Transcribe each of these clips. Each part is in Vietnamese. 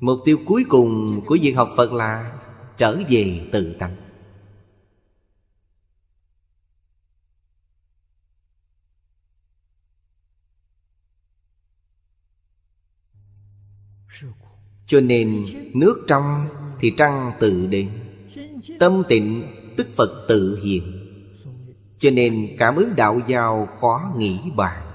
Mục tiêu cuối cùng của việc học Phật là Trở về tự tánh Cho nên nước trong thì trăng tự đến Tâm tịnh tức Phật tự hiện. Cho nên cảm ứng đạo giao khó nghĩ bàn.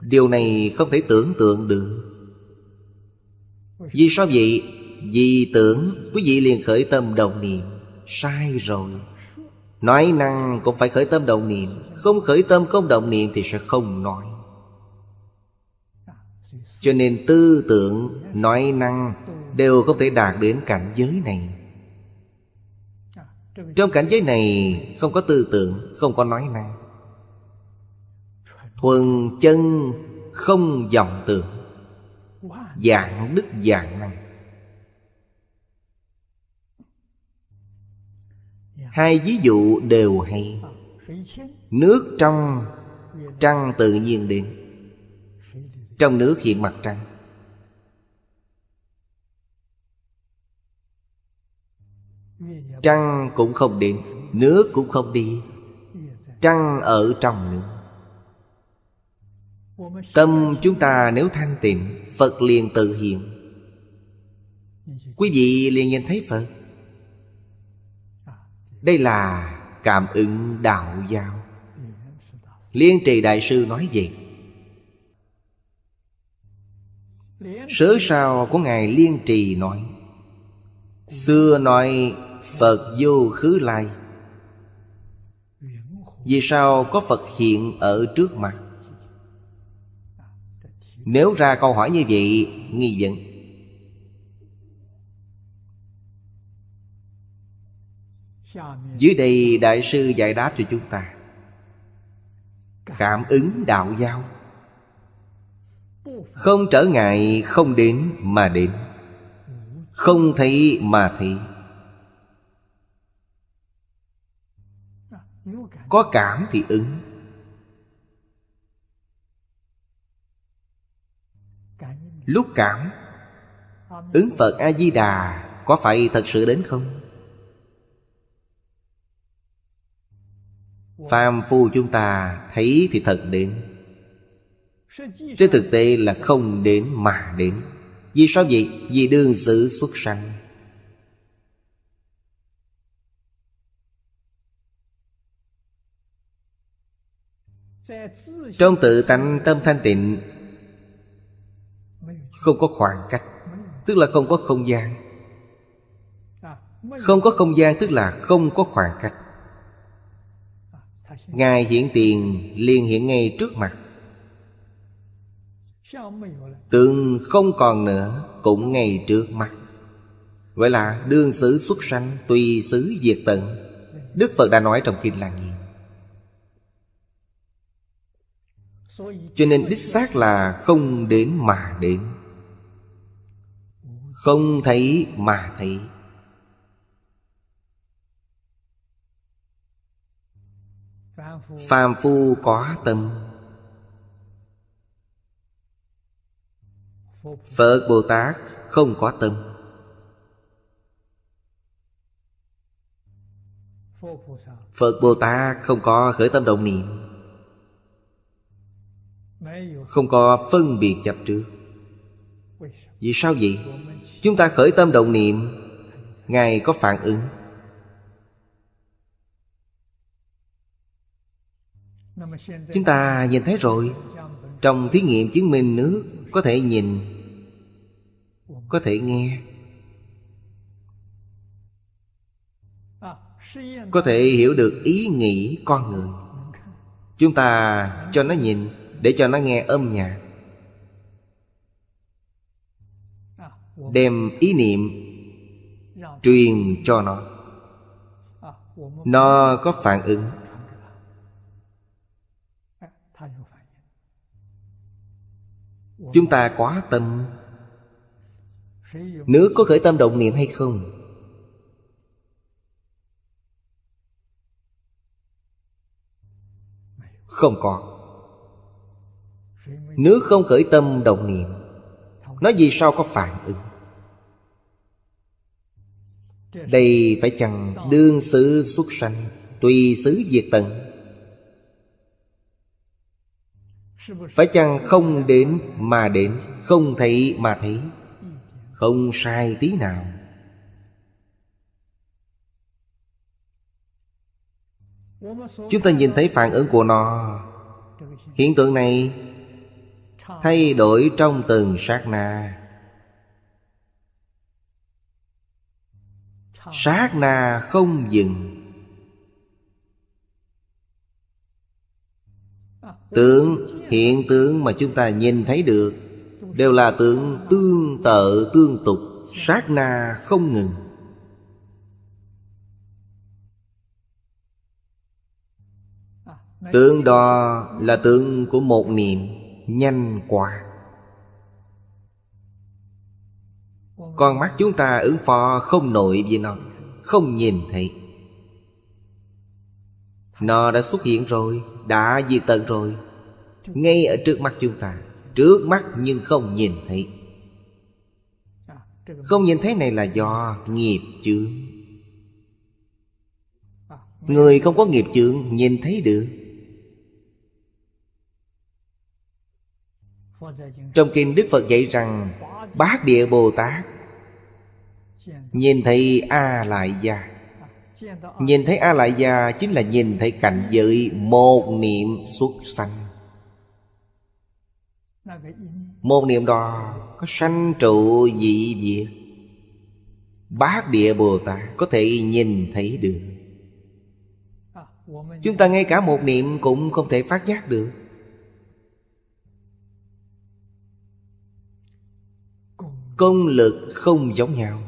Điều này không thể tưởng tượng được. Vì sao vậy? Vì tưởng quý vị liền khởi tâm đồng niệm. Sai rồi. Nói năng cũng phải khởi tâm đồng niệm. Không khởi tâm không đồng niệm thì sẽ không nói. Cho nên tư tưởng, nói năng Đều không thể đạt đến cảnh giới này. Trong cảnh giới này không có tư tưởng, không có nói năng. Thuần chân không vọng tưởng, Dạng đức dạng năng. Hai ví dụ đều hay. Nước trong Trăng tự nhiên đến, Trong nước hiện mặt trăng. Trăng cũng không đến, Nước cũng không đi, Trăng ở trong nước. Tâm chúng ta nếu thanh tịnh, Phật liền tự hiện. Quý vị liền nhìn thấy Phật. Đây là cảm ứng đạo giao Liên trì đại sư nói gì Sớ sao của Ngài Liên trì nói, Xưa nói Phật vô khứ lai. Vì sao có Phật hiện ở trước mặt? Nếu ra câu hỏi như vậy, Nghi vấn. Dưới đây Đại sư giải đáp cho chúng ta. Cảm ứng đạo giao Không trở ngại không đến mà đến. Không thấy mà thấy. Có cảm thì ứng. Lúc cảm Ứng Phật A-di-đà Có phải thật sự đến không? Phàm phu chúng ta thấy thì thật đến Trên thực tế là không đến mà đến Vì sao vậy? Vì đương sự xuất sanh Trong tự tánh tâm thanh tịnh không có khoảng cách, Tức là không có không gian. Không có không gian tức là không có khoảng cách. Ngài hiện tiền liền hiện ngay trước mặt. Tượng không còn nữa, Cũng ngay trước mặt. Vậy là đương xứ xuất sanh Tùy xứ diệt tận. Đức Phật đã nói trong Kinh Lăng Nghiêm Cho nên đích xác là không đến mà đến không thấy mà thấy. Phàm phu có tâm. Phật bồ tát không có tâm. Phật bồ tát không có khởi tâm động niệm. Không có phân biệt chấp trước. Vì sao vậy? Chúng ta khởi tâm động niệm. Ngài có phản ứng. Chúng ta nhìn thấy rồi. Trong thí nghiệm chứng minh nước Có thể nhìn, Có thể nghe, Có thể hiểu được ý nghĩ con người. Chúng ta cho nó nhìn Để cho nó nghe âm nhạc. Đem ý niệm Truyền cho nó. Nó có phản ứng. Chúng ta quá tâm. Nước có khởi tâm động niệm hay không? Không có. Nước không khởi tâm đồng niệm. Nó vì sao có phản ứng? Đây phải chăng đương xứ xuất sanh Tùy xứ diệt tận? Phải chăng không đến mà đến, Không thấy mà thấy? Không sai tí nào. Chúng ta nhìn thấy phản ứng của nó. Hiện tượng này Thay đổi trong từng sát na. Sát na không dừng. Tướng, hiện tượng mà chúng ta nhìn thấy được Đều là tượng tương tự tương tục. Sát na không ngừng. Tượng đó là tượng của một niệm nhanh quá. Con mắt chúng ta ứng phó không nổi với nó, Không nhìn thấy. Nó đã xuất hiện rồi, Đã diệt tận rồi. Ngay ở trước mắt chúng ta, Trước mắt nhưng không nhìn thấy. Không nhìn thấy này là do nghiệp chướng. Người không có nghiệp chướng nhìn thấy được. Trong kinh Đức Phật dạy rằng, Bát Địa Bồ Tát Nhìn thấy A Lại Gia Nhìn thấy A Lại Gia Chính là nhìn thấy cảnh giới Một niệm xuất sanh. Một niệm đó Có sanh trụ dị diệt Bát Địa Bồ Tát Có thể nhìn thấy được. Chúng ta ngay cả một niệm Cũng không thể phát giác được. Công lực không giống nhau.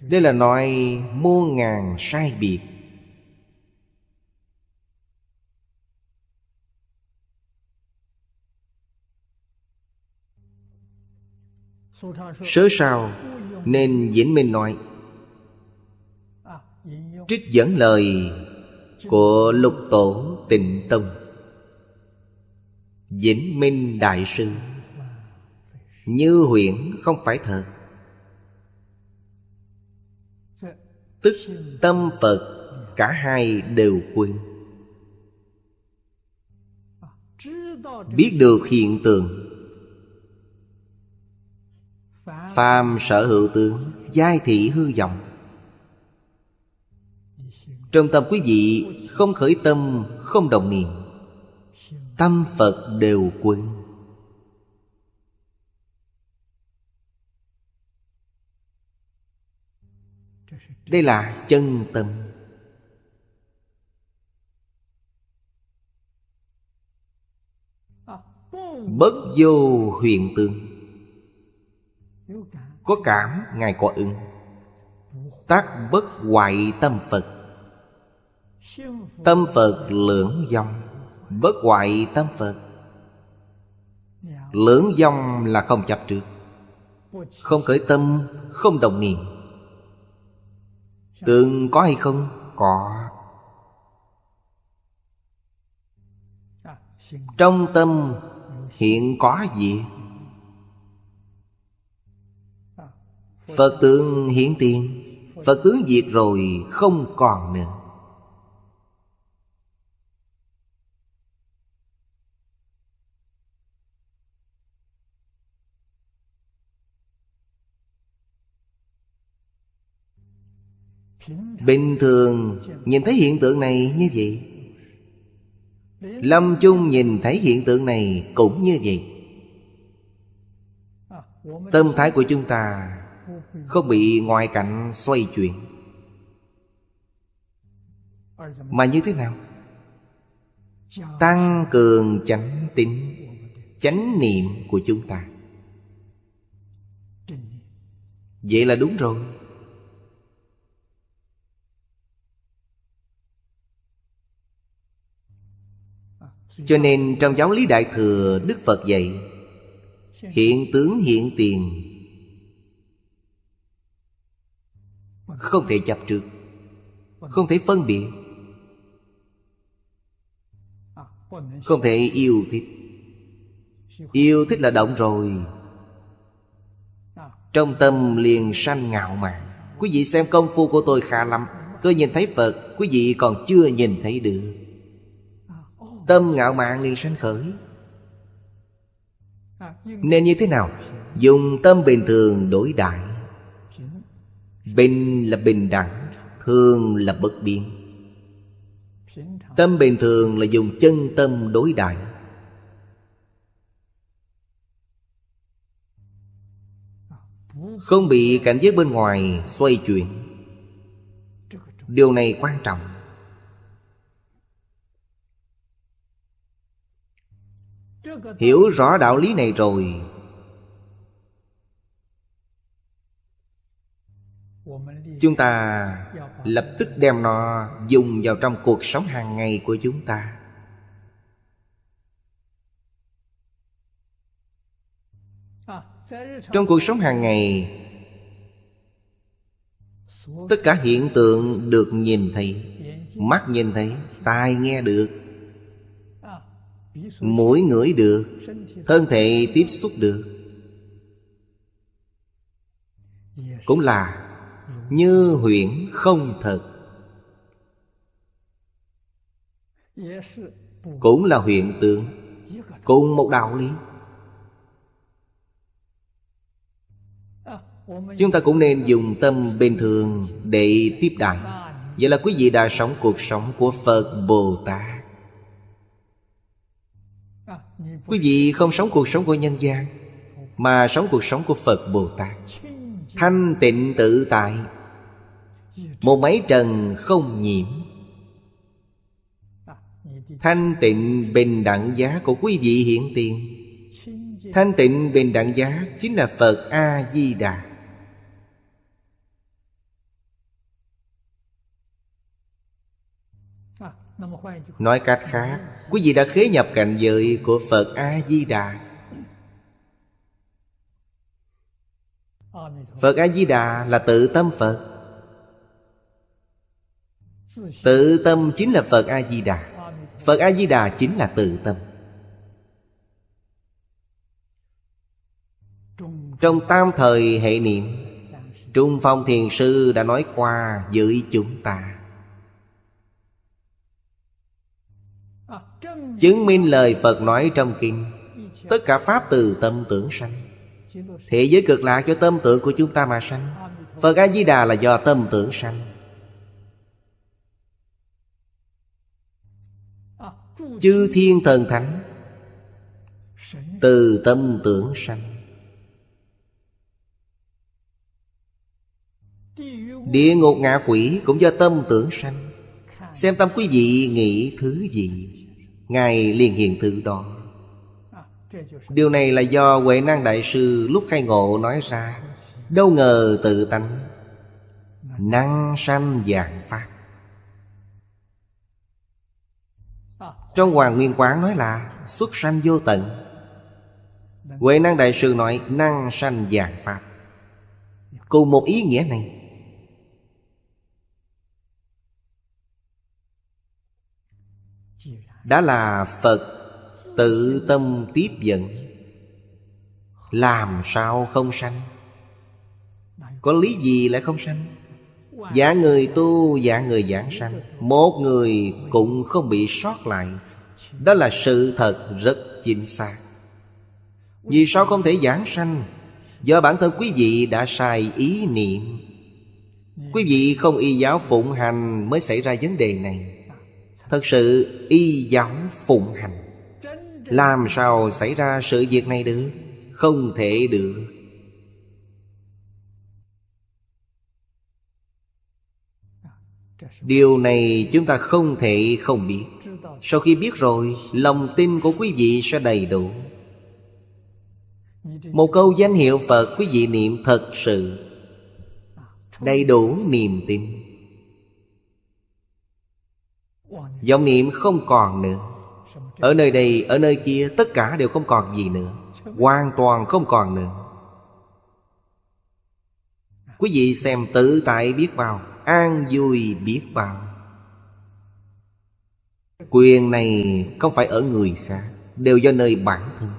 Đây là nói muôn ngàn sai biệt. Sớ sao Nên Vĩnh Minh nói, Trích dẫn lời Của lục tổ tịnh tông. Vĩnh Minh Đại Sư. Như huyễn không phải thật Tức tâm Phật, Cả hai đều quên. Biết được hiện tượng. Phàm sở hữu tướng, Giai thị hư vọng. Trong tâm quý vị Không khởi tâm, Không đồng niệm. Tâm Phật đều quên. Đây là chân tâm. Bất vô huyền tương. Có cảm, Ngài có ứng. Tác bất hoại tâm Phật. Tâm Phật lưỡng dòng. Bất hoại tâm Phật Lưỡng dòng là không chấp trước, Không khởi tâm, Không đồng niệm Tượng có hay không? Có Trong tâm hiện có gì? Phật tượng hiện tiền, Phật tướng diệt rồi không còn nữa Bình thường nhìn thấy hiện tượng này như vậy. Lâm chung nhìn thấy hiện tượng này cũng như vậy. Tâm thái của chúng ta Không bị ngoại cảnh xoay chuyển. Mà như thế nào? Tăng cường chánh tính Chánh niệm của chúng ta. Vậy là đúng rồi. Cho nên trong giáo lý Đại Thừa, Đức Phật dạy, Hiện tướng hiện tiền. Không thể chấp trước Không thể phân biệt, Không thể yêu thích. Yêu thích là động rồi. Trong tâm liền sanh ngạo mạn. Quý vị xem công phu của tôi khá lắm. Tôi nhìn thấy Phật, Quý vị còn chưa nhìn thấy được. Tâm ngạo mạn liền sanh khởi. Nên như thế nào? Dùng tâm bình thường đối đại. Bình là bình đẳng, Thường là bất biến. Tâm bình thường là dùng chân tâm đối đại. Không bị cảnh giới bên ngoài xoay chuyển. Điều này quan trọng. Hiểu rõ đạo lý này rồi. Chúng ta lập tức đem nó dùng vào trong cuộc sống hàng ngày của chúng ta. Trong cuộc sống hàng ngày, Tất cả hiện tượng được nhìn thấy, Mắt nhìn thấy, Tai nghe được Mũi ngửi được, Thân thể tiếp xúc được. Cũng là Như huyễn không thật. Cũng là hiện tượng Cùng một đạo lý. Chúng ta cũng nên dùng tâm bình thường để tiếp đại Vậy là quý vị đã sống cuộc sống của Phật Bồ Tát. Quý vị không sống cuộc sống của nhân gian, Mà sống cuộc sống của Phật Bồ Tát Thanh tịnh tự tại, Một mấy trần không nhiễm. Thanh tịnh bình đẳng giá của quý vị hiện tiền. Thanh tịnh bình đẳng giá Chính là Phật A-di-đà Nói cách khác, Quý vị đã khế nhập cảnh giới của Phật A-di-đà. Phật A-di-đà là tự tâm Phật. Tự tâm chính là Phật A-di-đà. Phật A-di-đà chính là tự tâm. Trong tam thời hệ niệm, Trung Phong Thiền Sư đã nói qua với chúng ta. Chứng minh lời Phật nói trong kinh. Tất cả Pháp từ tâm tưởng sanh. Thế giới cực lạc cho tâm tưởng của chúng ta mà sanh. Phật A-di-đà là do tâm tưởng sanh. Chư thiên thần thánh Từ tâm tưởng sanh. Địa ngục ngạ quỷ cũng do tâm tưởng sanh. Xem tâm quý vị nghĩ thứ gì? Ngài liền hiện thứ đó. Điều này là do Huệ Năng Đại Sư lúc khai ngộ nói ra. Đâu ngờ tự tánh Năng sanh dạng pháp Trong Hoàng Nguyên Quán nói là Xuất sanh vô tận. Huệ Năng Đại Sư nói Năng sanh dạng pháp Cùng một ý nghĩa này Đã là Phật, tự tâm tiếp dẫn. Làm sao không sanh? Có lý gì lại không sanh? Giả người tu, giả người giảng sanh. Một người cũng không bị sót lại. Đó là sự thật rất chính xác. Vì sao không thể giảng sanh? Do bản thân quý vị đã sai ý niệm. Quý vị không y giáo phụng hành mới xảy ra vấn đề này. Thật sự y giáo phụng hành. Làm sao xảy ra sự việc này được? Không thể được. Điều này chúng ta không thể không biết. Sau khi biết rồi, Lòng tin của quý vị sẽ đầy đủ. Một câu danh hiệu Phật quý vị niệm thật sự. Đầy đủ niềm tin. Vọng niệm không còn nữa. Ở nơi đây, ở nơi kia Tất cả đều không còn gì nữa. Hoàn toàn không còn nữa. Quý vị xem tự tại biết bao An vui biết bao. Quyền này không phải ở người khác Đều do nơi bản thân.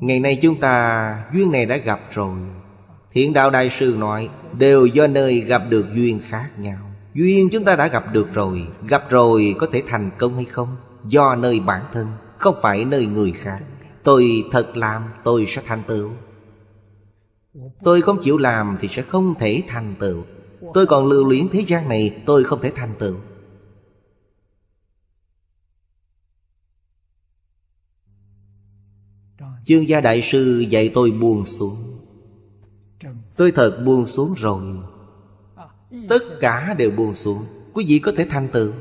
Ngày nay chúng ta duyên này đã gặp rồi. Thiện đạo đại sư nói Đều do nơi gặp được duyên khác nhau. Duyên chúng ta đã gặp được rồi. Gặp rồi có thể thành công hay không? Do nơi bản thân, Không phải nơi người khác. Tôi thật làm, tôi sẽ thành tựu. Tôi không chịu làm thì sẽ không thể thành tựu. Tôi còn lưu luyến thế gian này, Tôi không thể thành tựu. Chương gia đại sư dạy tôi buông xuống. Tôi thật buông xuống rồi. Tất cả đều buông xuống. Quý vị có thể thành tựu.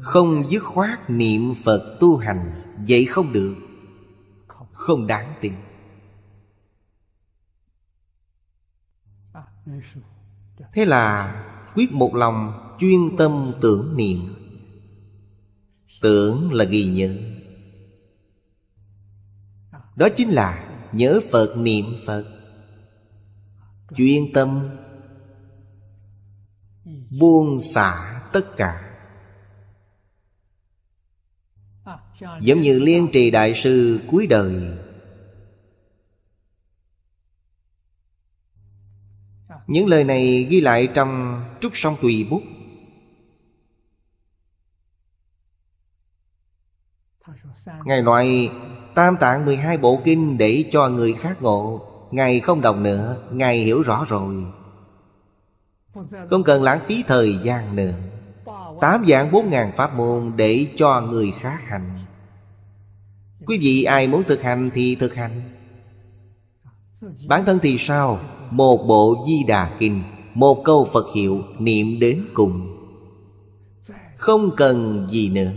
Không dứt khoát niệm Phật tu hành Vậy không được. Không. Đáng tin. Thế là quyết một lòng chuyên tâm tưởng niệm. Tưởng là ghi nhớ. Đó chính là nhớ Phật niệm Phật Chuyên tâm, Buông xả tất cả. Giống như liên trì đại sư cuối đời, Những lời này ghi lại trong Trúc Song Tùy Bút. Ngài nói Tam tạng 12 bộ kinh để cho người khác ngộ. Ngài không đọc nữa, Ngài hiểu rõ rồi. Không cần lãng phí thời gian nữa. Tám dạng bốn ngàn pháp môn để cho người khác hành. Quý vị ai muốn thực hành thì thực hành. Bản thân thì sao? Một bộ di đà kinh, Một câu Phật hiệu niệm đến cùng. Không cần gì nữa.